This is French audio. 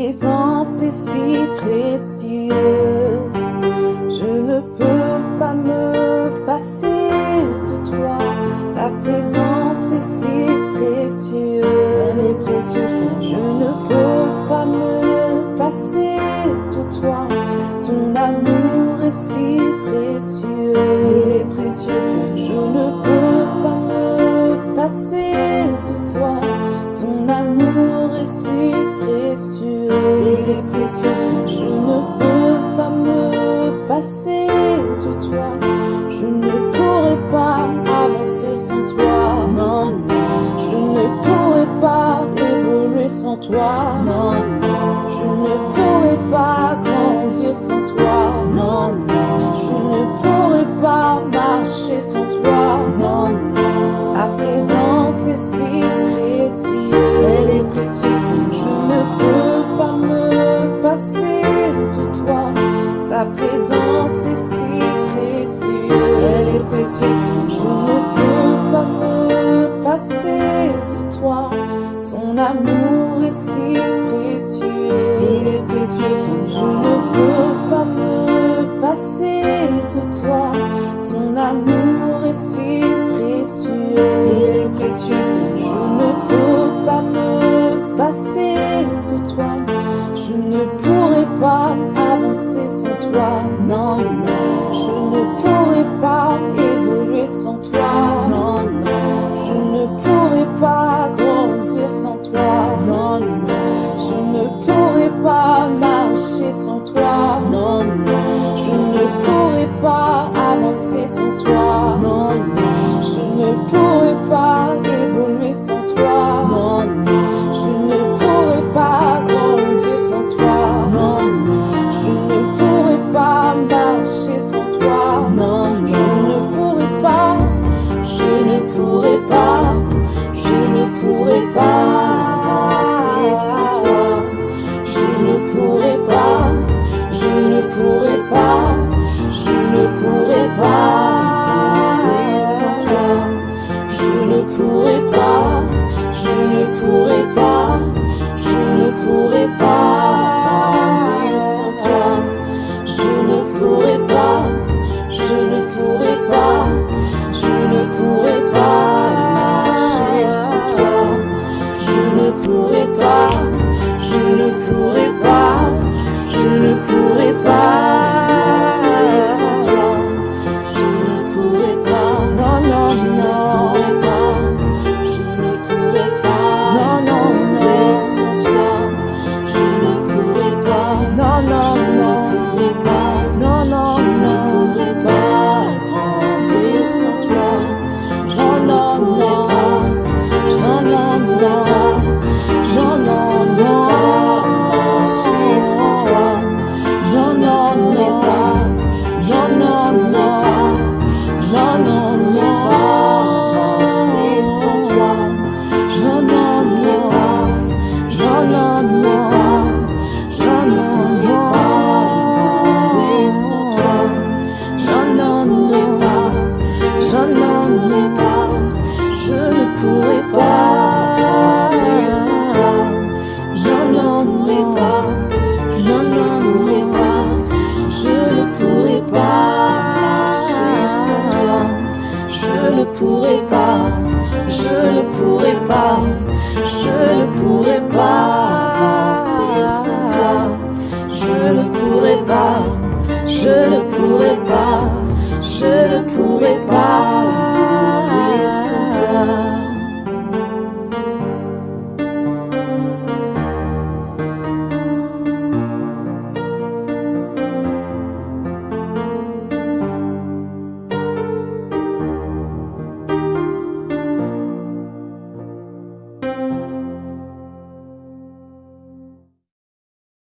présence est si précieuse, je ne peux pas me passer de toi. Ta présence est si précieuse, elle est précieuse. Je ne peux pas me passer de toi. Ton amour est si précieux, il est précieux. Je ne peux pas me passer de toi. Ton amour est si précieux, précieux. Je ne peux pas me passer de toi. Je ne pourrai pas avancer sans toi. Non, non. Je ne pourrai pas évoluer sans toi. Non, non. Je ne pourrai pas grandir sans toi. Non, non. Je ne pourrai pas marcher sans toi. Non, non. Ta présence est si précieuse. Elle est précieuse. De toi. Ta présence est si précieuse. Elle est précieuse. Je ne peux pas me passer de toi. Ton amour est si précieux. Il est précieux. Je ne peux pas me passer de toi. Ton amour est si précieux. Il est précieux. Je ne peux pas me passer de toi. Je ne pourrai pas avancer sans toi. Non, non. Je ne pourrai pas évoluer sans toi. Non, non. Je ne pourrai pas grandir sans toi. Non, non. Je ne pourrai pas marcher sans toi. Non, non. Je ne pourrai pas avancer sans toi. Pourrai pas avancer sans toi. Je ne pourrai pas. Je ne pourrai pas. Je ne pourrai pas évoluer sans toi. Je ne pourrai pas. Je ne pourrai pas. Je ne pourrai pas Je ne pourrai pas. Je ne pourrai pas. Je ne pourrai pas pourrai pas compter sans toi. Je ne pourrai pas, je ne pourrai pas, je ne pourrai pas marcher sans toi. Je ne pourrai pas, je ne pourrai pas, je ne pourrai pas avancer sans toi. Je ne pourrai pas, je ne pourrai pas, je ne pourrai pas. Je sans toi.